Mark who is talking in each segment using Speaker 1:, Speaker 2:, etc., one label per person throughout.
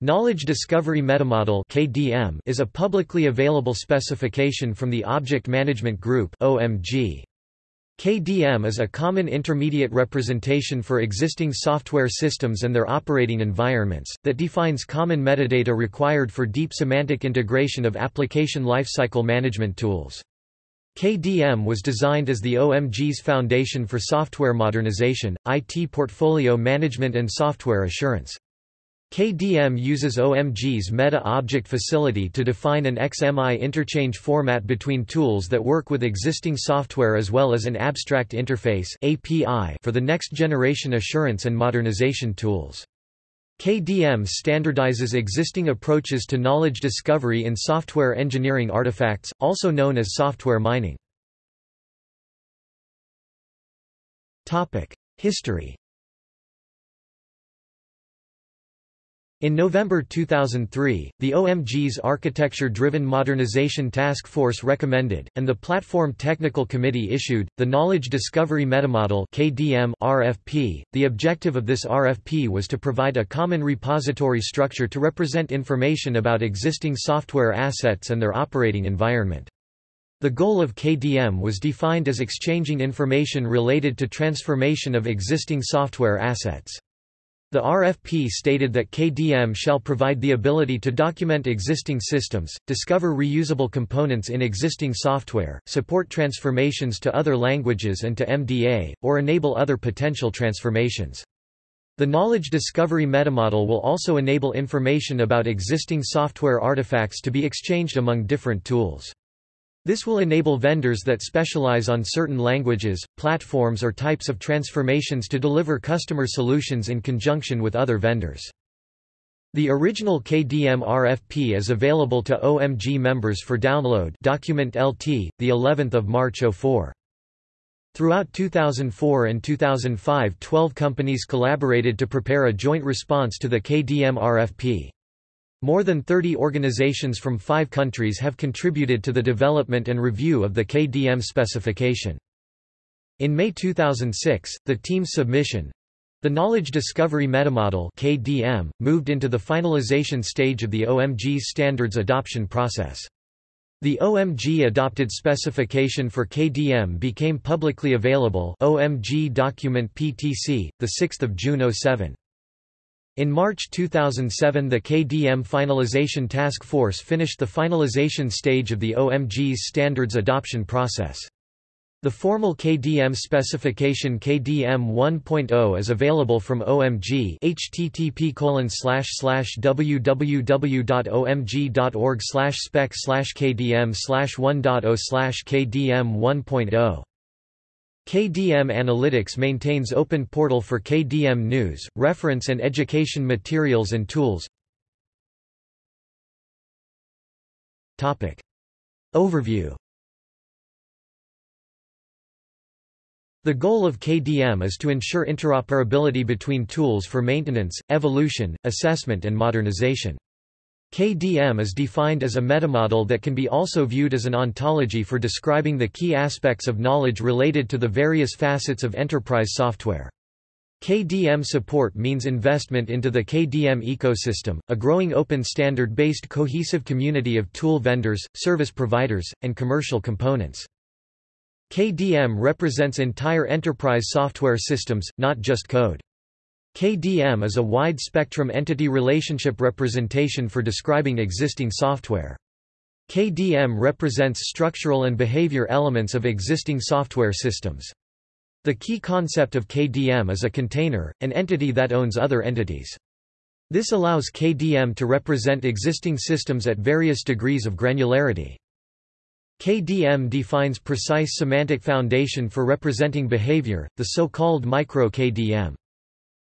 Speaker 1: Knowledge Discovery Metamodel (KDM) is a publicly available specification from the Object Management Group (OMG). KDM is a common intermediate representation for existing software systems and their operating environments, that defines common metadata required for deep semantic integration of application lifecycle management tools. KDM was designed as the OMG's foundation for software modernization, IT portfolio management and software assurance. KDM uses OMG's Meta-Object Facility to define an XMI interchange format between tools that work with existing software as well as an Abstract Interface API for the next-generation assurance and modernization tools. KDM standardizes existing approaches to knowledge discovery in software engineering artifacts, also known as software mining. History In November 2003, the OMG's Architecture-Driven Modernization Task Force recommended, and the Platform Technical Committee issued, the Knowledge Discovery Metamodel KDM RFP. .The objective of this RFP was to provide a common repository structure to represent information about existing software assets and their operating environment. The goal of KDM was defined as exchanging information related to transformation of existing software assets. The RFP stated that KDM shall provide the ability to document existing systems, discover reusable components in existing software, support transformations to other languages and to MDA, or enable other potential transformations. The knowledge discovery metamodel will also enable information about existing software artifacts to be exchanged among different tools. This will enable vendors that specialize on certain languages, platforms or types of transformations to deliver customer solutions in conjunction with other vendors. The original KDM RFP is available to OMG members for download document LT, the 11th of March 04. Throughout 2004 and 2005 12 companies collaborated to prepare a joint response to the KDM RFP. More than 30 organizations from five countries have contributed to the development and review of the KDM specification. In May 2006, the team's submission, the Knowledge Discovery Metamodel KDM, moved into the finalization stage of the OMG's standards adoption process. The OMG adopted specification for KDM became publicly available OMG document PTC, 6 June 07. In March 2007 the KDM Finalization Task Force finished the finalization stage of the OMG's standards adoption process. The formal KDM specification KDM 1.0 is available from OMG http www.omg.org spec kdm 1.0 kdm 1.0 KDM Analytics maintains open portal for KDM news, reference and education materials and tools. Topic. Overview The goal of KDM is to ensure interoperability between tools for maintenance, evolution, assessment and modernization. KDM is defined as a metamodel that can be also viewed as an ontology for describing the key aspects of knowledge related to the various facets of enterprise software. KDM support means investment into the KDM ecosystem, a growing open standard-based cohesive community of tool vendors, service providers, and commercial components. KDM represents entire enterprise software systems, not just code. KDM is a wide-spectrum entity relationship representation for describing existing software. KDM represents structural and behavior elements of existing software systems. The key concept of KDM is a container, an entity that owns other entities. This allows KDM to represent existing systems at various degrees of granularity. KDM defines precise semantic foundation for representing behavior, the so-called micro-KDM.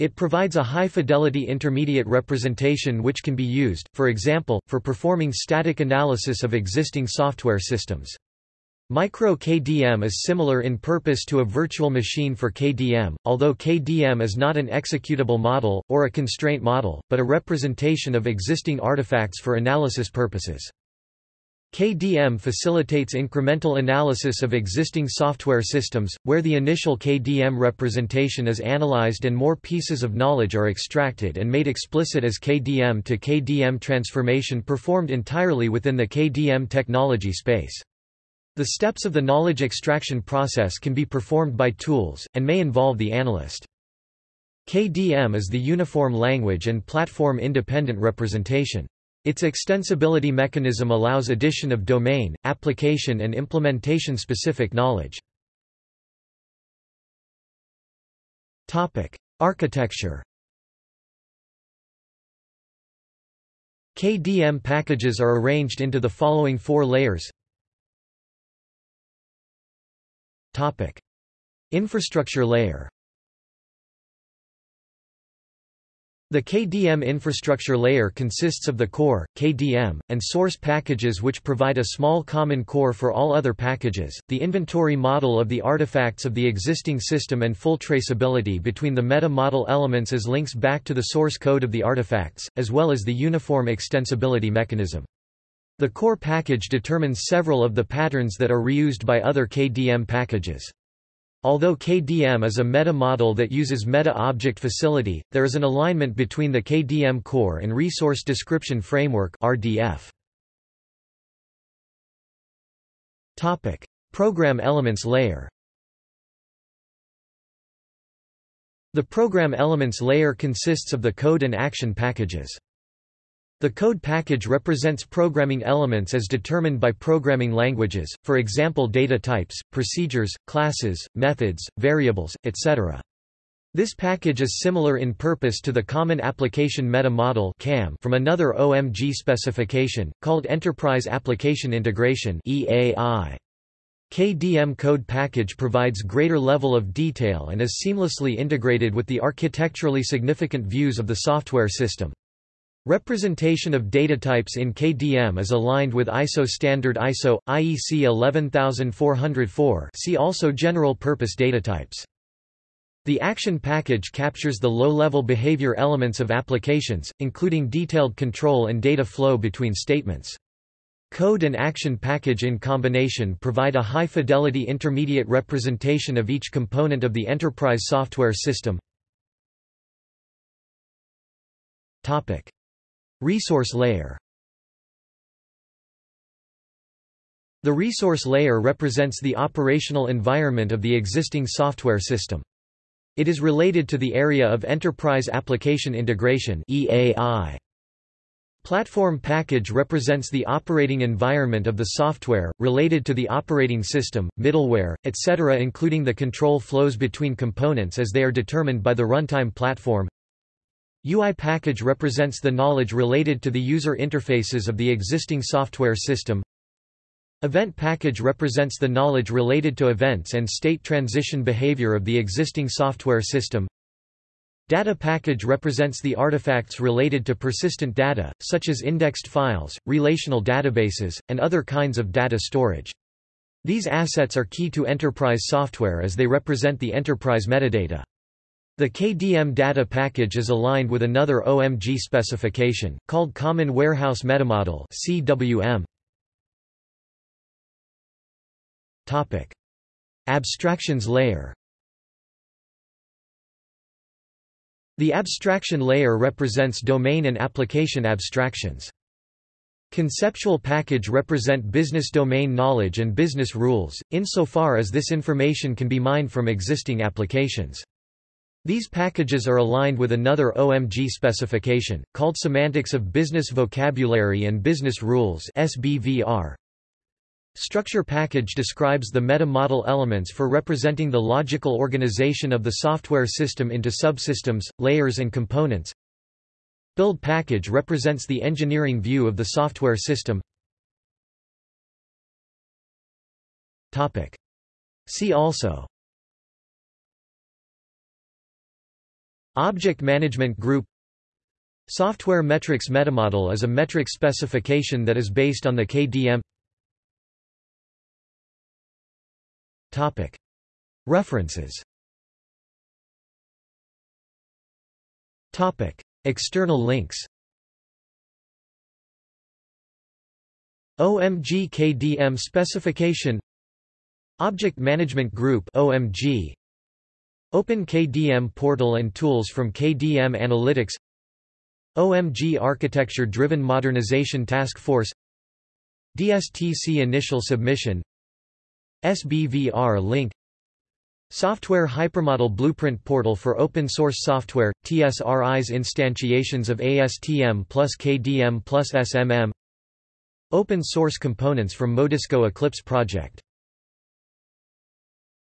Speaker 1: It provides a high-fidelity intermediate representation which can be used, for example, for performing static analysis of existing software systems. Micro-KDM is similar in purpose to a virtual machine for KDM, although KDM is not an executable model, or a constraint model, but a representation of existing artifacts for analysis purposes. KDM facilitates incremental analysis of existing software systems, where the initial KDM representation is analyzed and more pieces of knowledge are extracted and made explicit as KDM to KDM transformation performed entirely within the KDM technology space. The steps of the knowledge extraction process can be performed by tools, and may involve the analyst. KDM is the uniform language and platform-independent representation. Its extensibility mechanism allows addition of domain, application and implementation-specific knowledge. Architecture. KDM packages are arranged into the following four layers. Infrastructure layer The KDM infrastructure layer consists of the core, KDM, and source packages which provide a small common core for all other packages, the inventory model of the artifacts of the existing system and full traceability between the meta-model elements as links back to the source code of the artifacts, as well as the uniform extensibility mechanism. The core package determines several of the patterns that are reused by other KDM packages. Although KDM is a meta-model that uses Meta-Object Facility, there is an alignment between the KDM core and Resource Description Framework RDF. Topic: Program Elements layer The Program Elements layer consists of the code and action packages. The code package represents programming elements as determined by programming languages, for example data types, procedures, classes, methods, variables, etc. This package is similar in purpose to the Common Application Meta Model from another OMG specification, called Enterprise Application Integration. KDM code package provides greater level of detail and is seamlessly integrated with the architecturally significant views of the software system. Representation of data types in KDM is aligned with ISO standard ISO IEC 11404. See also general purpose data types. The action package captures the low-level behavior elements of applications, including detailed control and data flow between statements. Code and action package in combination provide a high-fidelity intermediate representation of each component of the enterprise software system. Topic. Resource layer The resource layer represents the operational environment of the existing software system. It is related to the area of Enterprise Application Integration EAI. Platform package represents the operating environment of the software, related to the operating system, middleware, etc. including the control flows between components as they are determined by the runtime platform UI package represents the knowledge related to the user interfaces of the existing software system. Event package represents the knowledge related to events and state transition behavior of the existing software system. Data package represents the artifacts related to persistent data, such as indexed files, relational databases, and other kinds of data storage. These assets are key to enterprise software as they represent the enterprise metadata. The KDM data package is aligned with another OMG specification, called Common Warehouse Metamodel CWM. Topic. Abstractions layer The abstraction layer represents domain and application abstractions. Conceptual package represent business domain knowledge and business rules, insofar as this information can be mined from existing applications. These packages are aligned with another OMG specification, called Semantics of Business Vocabulary and Business Rules SBVR. Structure package describes the meta-model elements for representing the logical organization of the software system into subsystems, layers and components. Build package represents the engineering view of the software system. See also Object Management Group Software Metrics Metamodel is a metric specification that is based on the KDM References. External links. OMG KDM specification. Object Management Group OMG Open KDM portal and tools from KDM Analytics. OMG Architecture Driven Modernization Task Force. DSTC Initial Submission. SBVR Link. Software Hypermodel Blueprint Portal for Open Source Software, TSRI's instantiations of ASTM plus KDM plus SMM Open source components from MoDisco Eclipse project